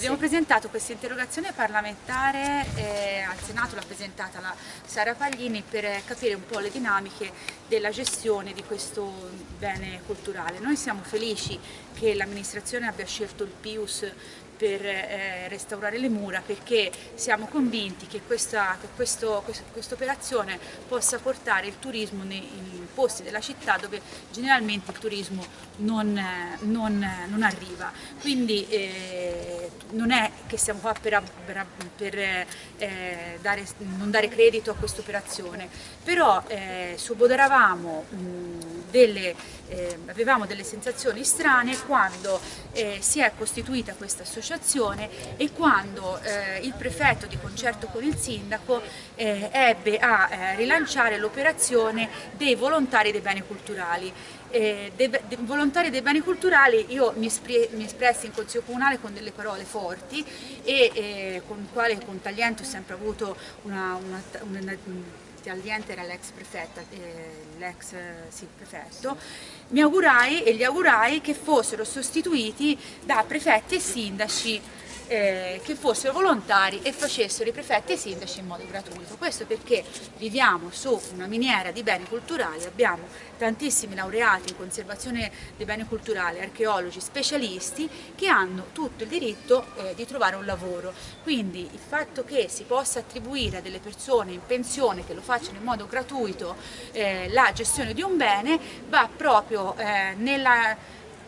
Abbiamo sì. presentato questa interrogazione parlamentare eh, al Senato, l'ha presentata la Sara Paglini per capire un po' le dinamiche della gestione di questo bene culturale. Noi siamo felici che l'amministrazione abbia scelto il PIUS per eh, restaurare le mura perché siamo convinti che questa quest operazione possa portare il turismo nei posti della città dove generalmente il turismo non, non, non arriva. Quindi eh, non è che siamo qua per, per, per eh, dare, non dare credito a questa operazione, però eh, subodoravamo delle, eh, avevamo delle sensazioni strane quando eh, si è costituita questa associazione e quando eh, il prefetto di concerto con il sindaco eh, ebbe a eh, rilanciare l'operazione dei volontari dei beni culturali. Eh, dei, dei volontari dei beni culturali io mi, mi, espressi in consiglio comunale con delle parole forti e eh, con il quale con Tagliento ho sempre avuto una, una, una, una Tagliente era l'ex prefetta, eh, sì, prefetto, mi augurai e gli augurai che fossero sostituiti da prefetti e sindaci eh, che fossero volontari e facessero i prefetti e i sindaci in modo gratuito. Questo perché viviamo su una miniera di beni culturali, abbiamo tantissimi laureati in conservazione dei beni culturali, archeologi, specialisti che hanno tutto il diritto eh, di trovare un lavoro. Quindi il fatto che si possa attribuire a delle persone in pensione che lo facciano in modo gratuito eh, la gestione di un bene va proprio eh, nella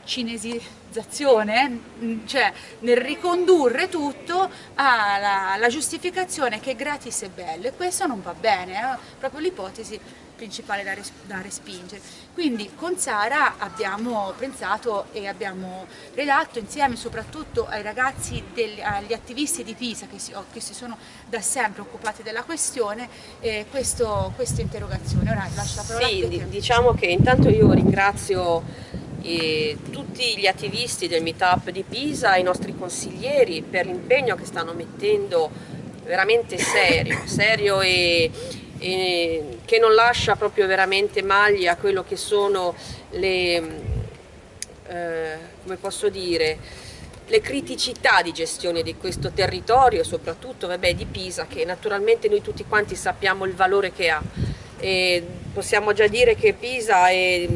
cinesizzazione, mm, cioè nel ricondurre tutto alla, alla giustificazione che gratis è bello e questo non va bene, è proprio l'ipotesi principale da, res da, respingere. Quindi con Sara abbiamo pensato e abbiamo redatto insieme soprattutto ai ragazzi, degli, agli attivisti di Pisa che si, che si, sono da sempre occupati della questione eh, questo, questa interrogazione. Ora lascio la parola sì, a te. diciamo che intanto io ringrazio e tutti gli attivisti del meetup di Pisa, i nostri consiglieri per l'impegno che stanno mettendo veramente serio, serio e, e, che non lascia proprio veramente maglie a quello che sono le, eh, come posso dire, le criticità di gestione di questo territorio, soprattutto vabbè, di Pisa, che naturalmente noi tutti quanti sappiamo il valore che ha. E possiamo già dire che Pisa è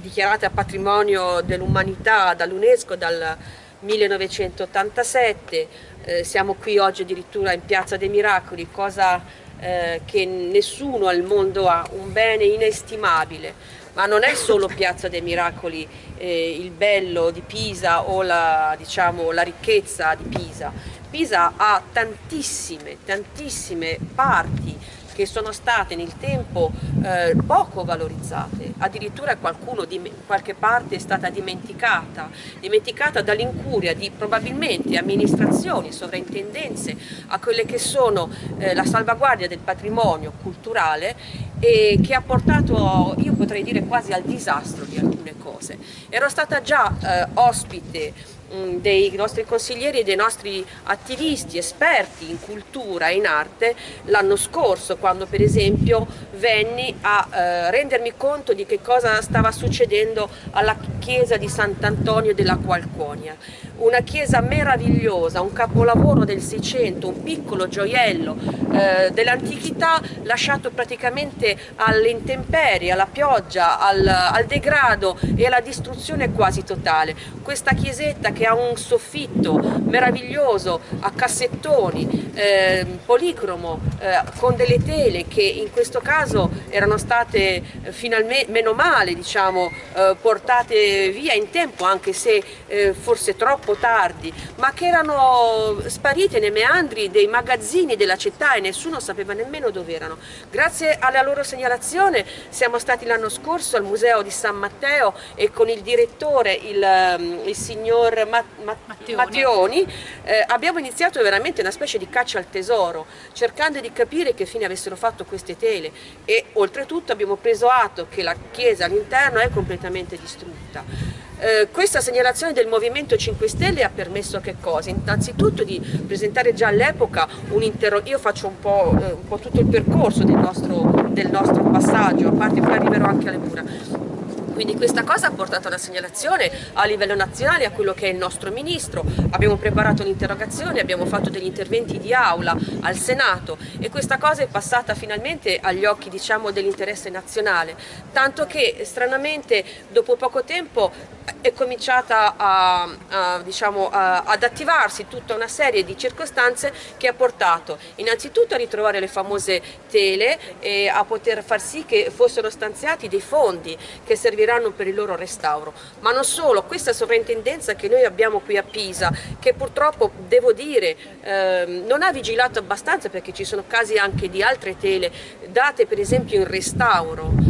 dichiarata patrimonio dell'umanità dall'UNESCO dal 1987, eh, siamo qui oggi addirittura in Piazza dei Miracoli, cosa eh, che nessuno al mondo ha, un bene inestimabile, ma non è solo Piazza dei Miracoli eh, il bello di Pisa o la, diciamo, la ricchezza di Pisa, Pisa ha tantissime, tantissime parti che sono state nel tempo eh, poco valorizzate, addirittura qualcuno di qualche parte è stata dimenticata, dimenticata dall'incuria di probabilmente amministrazioni, sovrintendenze a quelle che sono eh, la salvaguardia del patrimonio culturale e che ha portato, io potrei dire quasi al disastro di alcune cose. Ero stata già eh, ospite dei nostri consiglieri e dei nostri attivisti, esperti in cultura e in arte l'anno scorso quando per esempio venni a eh, rendermi conto di che cosa stava succedendo alla chiesa di Sant'Antonio della Qualconia una chiesa meravigliosa, un capolavoro del Seicento, un piccolo gioiello eh, dell'antichità lasciato praticamente alle intemperie, alla pioggia, al, al, degrado e alla distruzione quasi totale. Questa chiesetta che ha un soffitto meraviglioso a cassettoni, eh, policromo, eh, con delle tele che in questo caso erano state finalmente, meno male, diciamo, eh, portate via in tempo, anche se eh, forse troppo tardi, ma che erano sparite nei meandri dei magazzini della città e nessuno sapeva nemmeno dove erano. Grazie alla loro segnalazione siamo stati l'anno scorso al Museo di San Matteo e con il direttore, il, um, il signor Ma Ma Mattioni, Mattioni eh, abbiamo iniziato veramente una specie di caccia al tesoro, cercando di capire che fine avessero fatto queste tele e oltretutto abbiamo preso atto che la chiesa all'interno è completamente distrutta. Eh, questa segnalazione del Movimento 5 Stelle ha permesso che cosa? Innanzitutto di presentare già all'epoca un interrogatorio, io faccio un po', eh, un po', tutto il percorso del nostro, del nostro passaggio, a parte poi arriverò anche alle mura Quindi questa cosa ha portato una segnalazione a livello nazionale a quello che è il nostro Ministro, abbiamo preparato un'interrogazione, abbiamo fatto degli interventi di aula al Senato e questa cosa è passata finalmente agli occhi diciamo, dell'interesse nazionale, tanto che stranamente dopo poco tempo è cominciata a, a, diciamo, a, ad attivarsi tutta una serie di circostanze che ha portato innanzitutto a ritrovare le famose tele e a poter far sì che fossero stanziati dei fondi che serviranno per il loro restauro, ma non solo, questa sovrintendenza che noi abbiamo qui a Pisa, che purtroppo devo dire eh, non ha vigilato abbastanza perché ci sono casi anche di altre tele date per esempio in restauro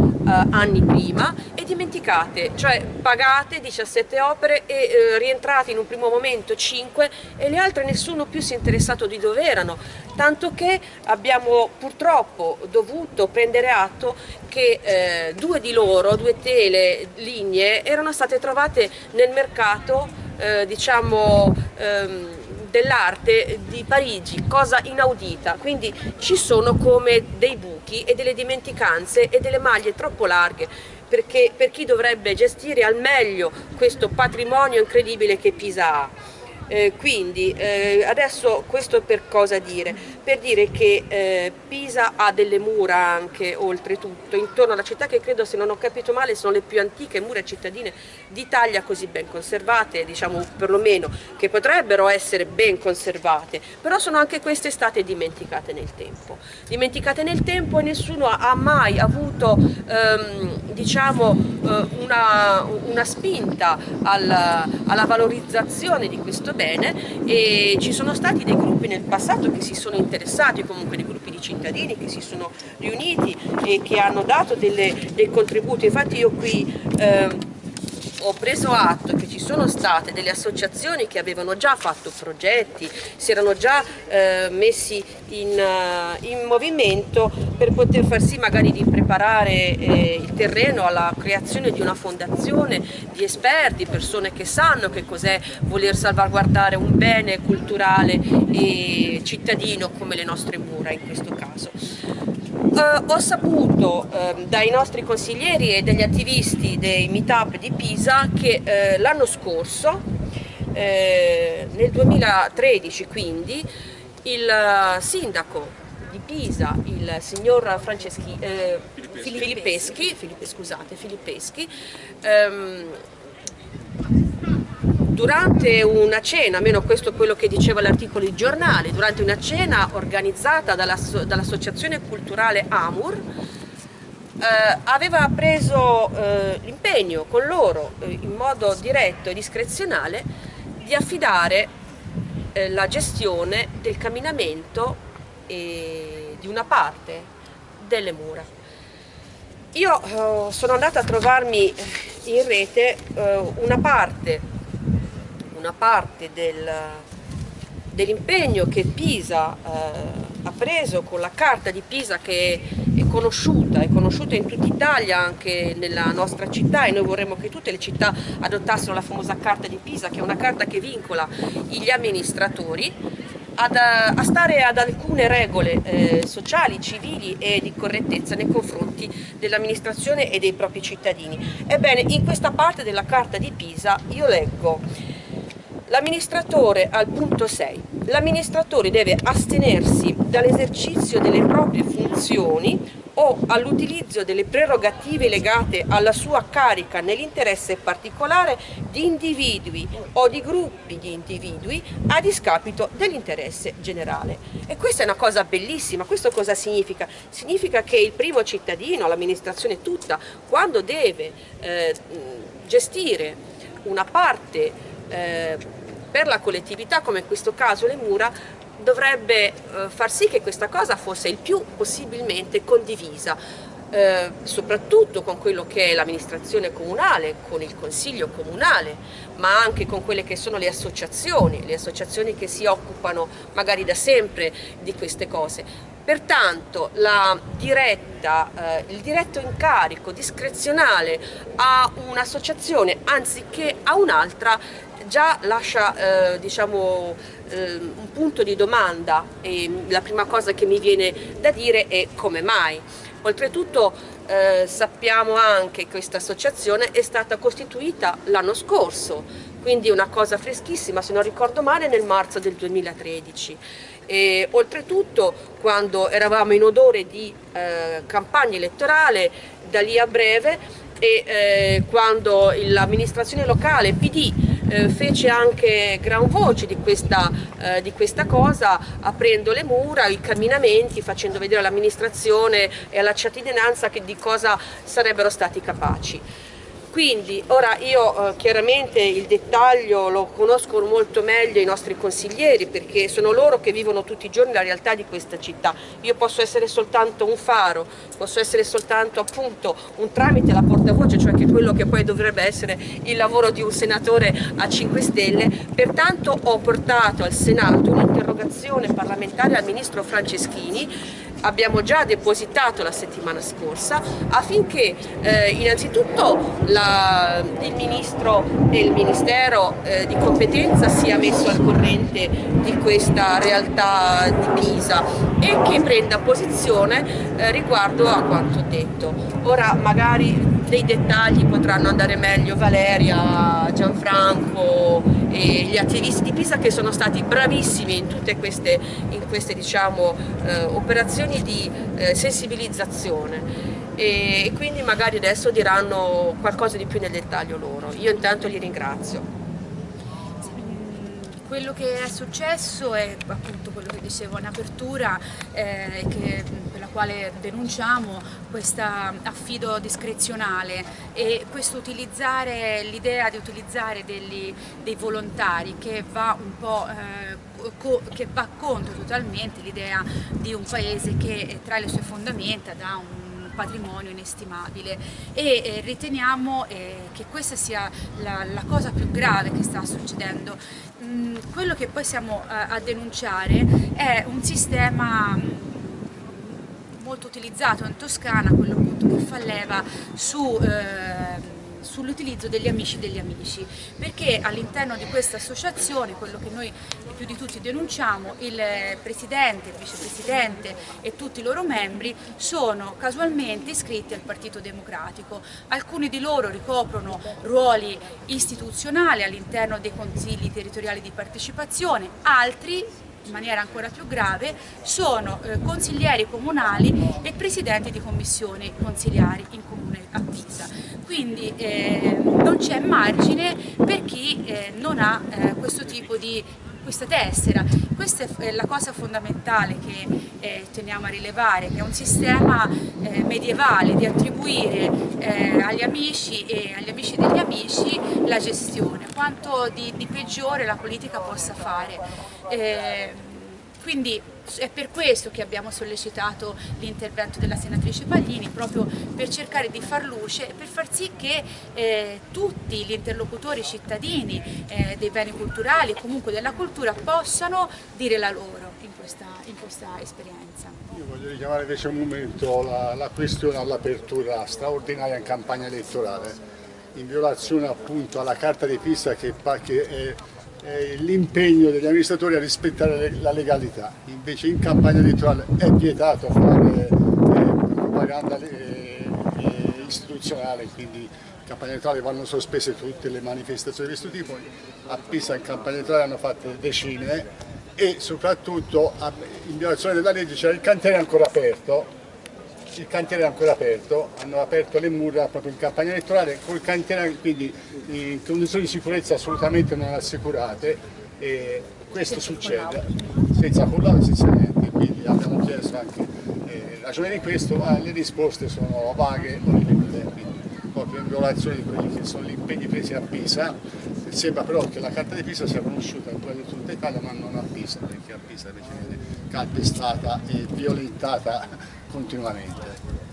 anni prima e dimenticate, cioè pagate 17 opere e eh, rientrate in un primo momento 5 e le altre nessuno più si è interessato di dove erano, tanto che abbiamo purtroppo dovuto prendere atto che eh, due di loro, due tele, linee, erano state trovate nel mercato eh, diciamo ehm, dell'arte di Parigi, cosa inaudita, quindi ci sono come dei buchi e delle dimenticanze e delle maglie troppo larghe perché per chi dovrebbe gestire al meglio questo patrimonio incredibile che Pisa ha. Eh, quindi eh, adesso questo per cosa dire? Per dire che eh, Pisa ha delle mura anche oltretutto intorno alla città che credo se non ho capito male sono le più antiche mura cittadine d'Italia così ben conservate, diciamo perlomeno che potrebbero essere ben conservate, però sono anche queste state dimenticate nel tempo. Dimenticate nel tempo e nessuno ha mai avuto ehm, diciamo, eh, una, una, spinta alla, alla valorizzazione di questo bene e ci sono stati dei gruppi nel passato che si sono interessati, comunque dei gruppi di cittadini che si sono riuniti e che hanno dato delle, dei contributi, infatti io qui eh, ho preso atto che ci sono state delle associazioni che avevano già fatto progetti, si erano già eh, messi in, uh, in, movimento per poter far sì magari di preparare eh, il terreno alla creazione di una fondazione di esperti, persone che sanno che cos'è voler salvaguardare un bene culturale e cittadino come le nostre mura in questo caso. Uh, ho saputo uh, dai nostri consiglieri e dagli attivisti dei meetup di Pisa che uh, l'anno scorso, eh, nel 2013 quindi, il sindaco di Pisa, il signor Franceschi, eh, Filippeschi, Filippeschi, scusate, Filippeschi um, durante una cena, almeno questo è quello che diceva l'articolo di giornale, durante una cena organizzata dall'associazione dall culturale Amur, eh, aveva preso eh, l'impegno con loro eh, in modo diretto e discrezionale di affidare eh, la gestione del camminamento di una parte delle mura. Io eh, sono andata a trovarmi in rete eh, una parte una parte del, dell'impegno che Pisa eh, ha preso con la carta di Pisa che è conosciuta, è conosciuta in tutta Italia, anche nella nostra città e noi vorremmo che tutte le città adottassero la famosa carta di Pisa che è una carta che vincola gli amministratori ad, a stare ad alcune regole eh, sociali, civili e di correttezza nei confronti dell'amministrazione e dei propri cittadini. Ebbene, in questa parte della carta di Pisa io leggo L'amministratore, al punto 6, l'amministratore deve astenersi dall'esercizio delle proprie funzioni o all'utilizzo delle prerogative legate alla sua carica nell'interesse particolare di individui o di gruppi di individui a discapito dell'interesse generale. E questa è una cosa bellissima, questo cosa significa? Significa che il primo cittadino, l'amministrazione tutta, quando deve eh, gestire una parte eh, per la collettività, come in questo caso le mura, dovrebbe eh, far sì che questa cosa fosse il più possibilmente condivisa, eh, soprattutto con quello che è l'amministrazione comunale, con il consiglio comunale, ma anche con quelle che sono le associazioni, le associazioni che si occupano magari da sempre di queste cose. Pertanto diretta, eh, il diretto incarico discrezionale a un'associazione anziché a un'altra già lascia eh, diciamo, eh, un punto di domanda e la prima cosa che mi viene da dire è come mai. Oltretutto eh, sappiamo anche che questa associazione è stata costituita l'anno scorso, quindi una cosa freschissima, se non ricordo male, nel marzo del 2013. E, oltretutto, quando eravamo in odore di eh, campagna elettorale, da lì a breve, e eh, quando l'amministrazione locale PD eh, fece anche gran voce di questa, eh, di questa, cosa aprendo le mura, i camminamenti, facendo vedere all'amministrazione e alla cittadinanza di cosa sarebbero stati capaci. Quindi ora io eh, chiaramente il dettaglio lo conosco molto meglio i nostri consiglieri perché sono loro che vivono tutti i giorni la realtà di questa città. Io posso essere soltanto un faro, posso essere soltanto appunto un tramite, la portavoce, cioè che quello che poi dovrebbe essere il lavoro di un senatore a 5 Stelle. Pertanto ho portato al Senato un'interrogazione parlamentare al Ministro Franceschini abbiamo già depositato la settimana scorsa affinché eh, innanzitutto la, il Ministro e il Ministero eh, di competenza sia messo al corrente di questa realtà di Pisa e che prenda posizione eh, riguardo a quanto detto. Ora magari dei dettagli potranno andare meglio Valeria, Gianfranco e gli attivisti di Pisa che sono stati bravissimi in tutte queste, in queste diciamo, eh, operazioni di eh, sensibilizzazione e quindi magari adesso diranno qualcosa di più nel dettaglio loro. Io intanto li ringrazio. Quello che è successo è appunto quello che dicevo in apertura, eh, per la quale denunciamo questo affido discrezionale. E questo utilizzare l'idea di utilizzare degli, dei volontari che va un po' eh, che va contro totalmente l'idea di un paese che tra le sue fondamenta dà un patrimonio inestimabile e eh, riteniamo eh, che questa sia la, la, cosa più grave che sta succedendo. Mm, quello che poi siamo a, a denunciare è un sistema mm, molto utilizzato in Toscana, quello appunto che fa leva su eh, sull'utilizzo degli amici degli amici, perché all'interno di questa associazione, quello che noi più di tutti denunciamo, il presidente, il vicepresidente e tutti i loro membri sono casualmente iscritti al Partito Democratico. Alcuni di loro ricoprono ruoli istituzionali all'interno dei consigli territoriali di partecipazione, altri in maniera ancora più grave sono eh, consiglieri comunali e presidenti di commissioni consigliari in comune a Pisa. Quindi eh, non c'è margine per chi eh, non ha eh, questo tipo di questa tessera. Questa è la cosa fondamentale che eh, teniamo a rilevare, che è un sistema eh, medievale di attribuire eh, agli amici e agli amici degli amici la gestione, quanto di, di peggiore la politica possa fare. Quindi è per questo che abbiamo sollecitato l'intervento della senatrice Paglini, proprio per cercare di far luce e per far sì che eh, tutti gli interlocutori cittadini eh, dei beni culturali e comunque della cultura possano dire la loro in questa, in questa esperienza. Io voglio richiamare invece un momento la, la questione all'apertura straordinaria in campagna elettorale, in violazione appunto alla carta di Pisa che, che è eh, l'impegno degli amministratori a rispettare la legalità, invece in campagna elettorale è vietato fare eh, propaganda eh, istituzionale, quindi in campagna elettorale vanno sospese tutte le manifestazioni di questo tipo, a Pisa in campagna elettorale hanno fatte decine e soprattutto in violazione della legge c'era il cantiere ancora aperto il cantiere è ancora aperto, hanno aperto le mura proprio in campagna elettorale, col cantiere quindi in condizioni di sicurezza assolutamente non assicurate e questo succede. senza collare, senza niente, quindi abbiamo chiesto anche eh, ragione di questo, ma le risposte sono vaghe ripetute, quindi proprio in violazione di quelli che sono gli impegni presi a Pisa, sembra però che la carta di Pisa sia conosciuta in tutta Italia ma non a Pisa, perché a Pisa invece viene calpestata e violentata continuamente.